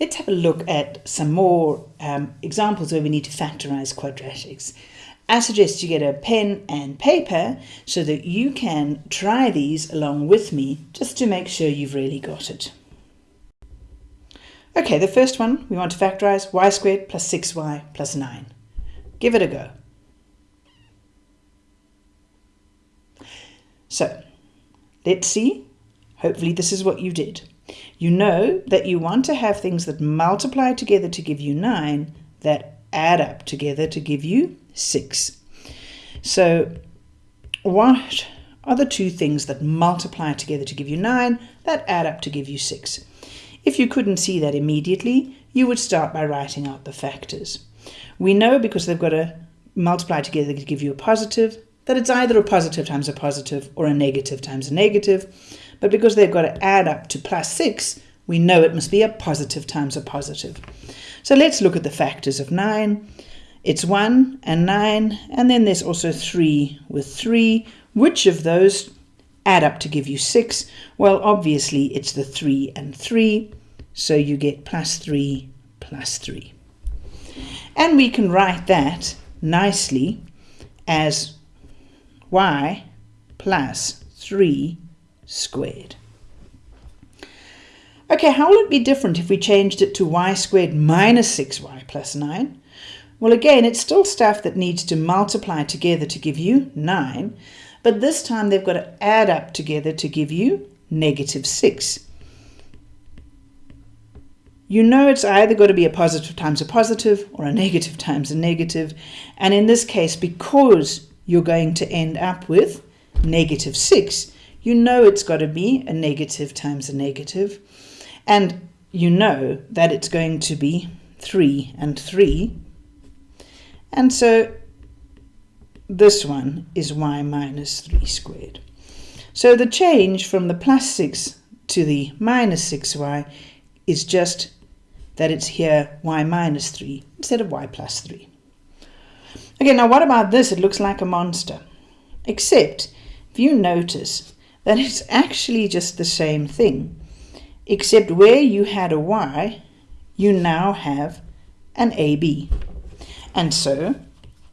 Let's have a look at some more um, examples where we need to factorize quadratics. I suggest you get a pen and paper so that you can try these along with me just to make sure you've really got it. Okay, the first one, we want to factorize y squared plus 6y plus 9. Give it a go. So, let's see. Hopefully this is what you did. You know that you want to have things that multiply together to give you 9 that add up together to give you 6. So what are the two things that multiply together to give you 9 that add up to give you 6? If you couldn't see that immediately, you would start by writing out the factors. We know because they've got to multiply together to give you a positive, that it's either a positive times a positive or a negative times a negative. But because they've got to add up to plus 6, we know it must be a positive times a positive. So let's look at the factors of 9. It's 1 and 9, and then there's also 3 with 3. Which of those add up to give you 6? Well, obviously it's the 3 and 3, so you get plus 3 plus 3. And we can write that nicely as y plus 3 squared. Okay, how will it be different if we changed it to y squared minus 6y plus 9? Well, again, it's still stuff that needs to multiply together to give you 9, but this time they've got to add up together to give you negative 6. You know it's either got to be a positive times a positive or a negative times a negative, and in this case, because you're going to end up with negative 6, you know it's got to be a negative times a negative, and you know that it's going to be 3 and 3. And so this one is y minus 3 squared. So the change from the plus 6 to the minus 6y is just that it's here y minus 3 instead of y plus 3. Okay, now what about this? It looks like a monster. Except, if you notice, that it's actually just the same thing, except where you had a y, you now have an AB. And so,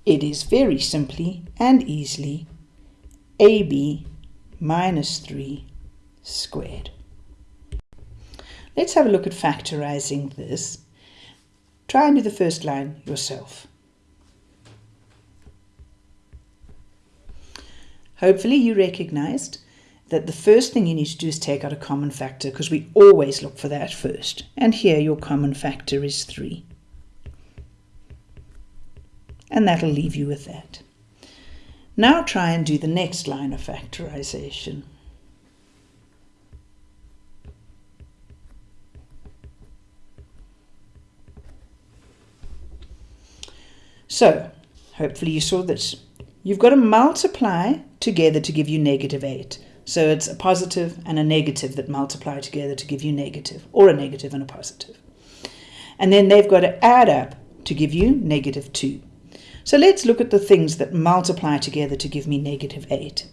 it is very simply and easily AB minus 3 squared. Let's have a look at factorizing this. Try and do the first line yourself. Hopefully you recognized that the first thing you need to do is take out a common factor because we always look for that first. And here your common factor is 3. And that'll leave you with that. Now try and do the next line of factorization. So, hopefully you saw this. You've got to multiply together to give you negative 8. So it's a positive and a negative that multiply together to give you negative, or a negative and a positive. And then they've got to add up to give you negative 2. So let's look at the things that multiply together to give me negative 8.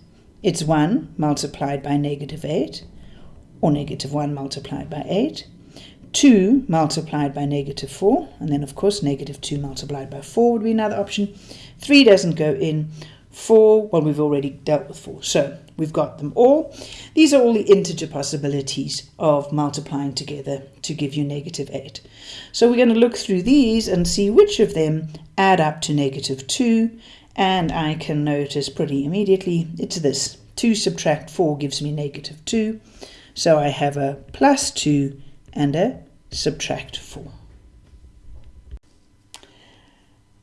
It's 1 multiplied by negative 8, or negative 1 multiplied by 8. 2 multiplied by negative 4, and then of course negative 2 multiplied by 4 would be another option. 3 doesn't go in. 4, well we've already dealt with 4, so we've got them all. These are all the integer possibilities of multiplying together to give you negative 8. So we're going to look through these and see which of them add up to negative 2, and I can notice pretty immediately it's this. 2 subtract 4 gives me negative 2, so I have a plus 2 and a subtract 4.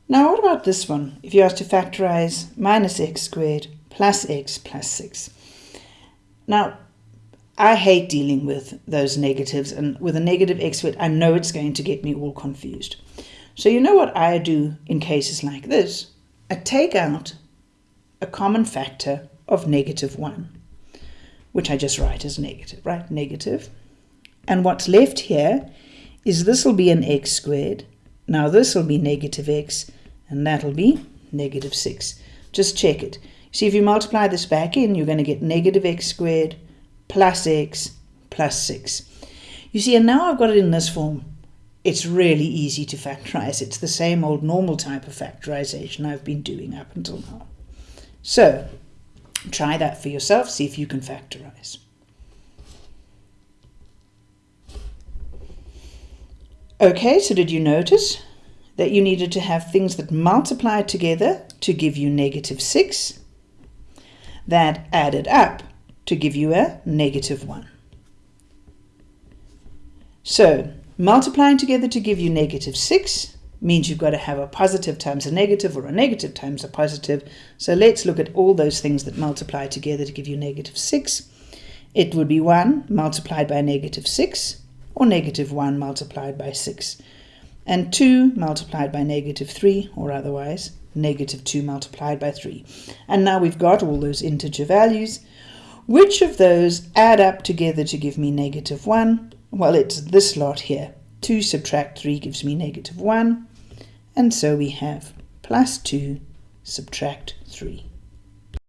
Now what about this one? If you ask to factorize minus x squared plus x plus 6. Now, I hate dealing with those negatives, and with a negative x squared, I know it's going to get me all confused. So you know what I do in cases like this? I take out a common factor of negative 1, which I just write as negative, right? Negative. And what's left here is this will be an x squared. Now this will be negative x, and that'll be negative 6. Just check it. See, if you multiply this back in, you're going to get negative x squared plus x plus 6. You see, and now I've got it in this form. it's really easy to factorize. It's the same old normal type of factorization I've been doing up until now. So try that for yourself, see if you can factorize. Okay, so did you notice that you needed to have things that multiplied together to give you negative 6, that added up to give you a negative 1. So multiplying together to give you negative 6 means you've got to have a positive times a negative or a negative times a positive. So let's look at all those things that multiply together to give you negative 6. It would be 1 multiplied by negative 6 or negative 1 multiplied by 6 and 2 multiplied by negative 3 or otherwise negative 2 multiplied by 3. And now we've got all those integer values. Which of those add up together to give me negative 1? Well, it's this lot here. 2 subtract 3 gives me negative 1. And so we have plus 2 subtract 3.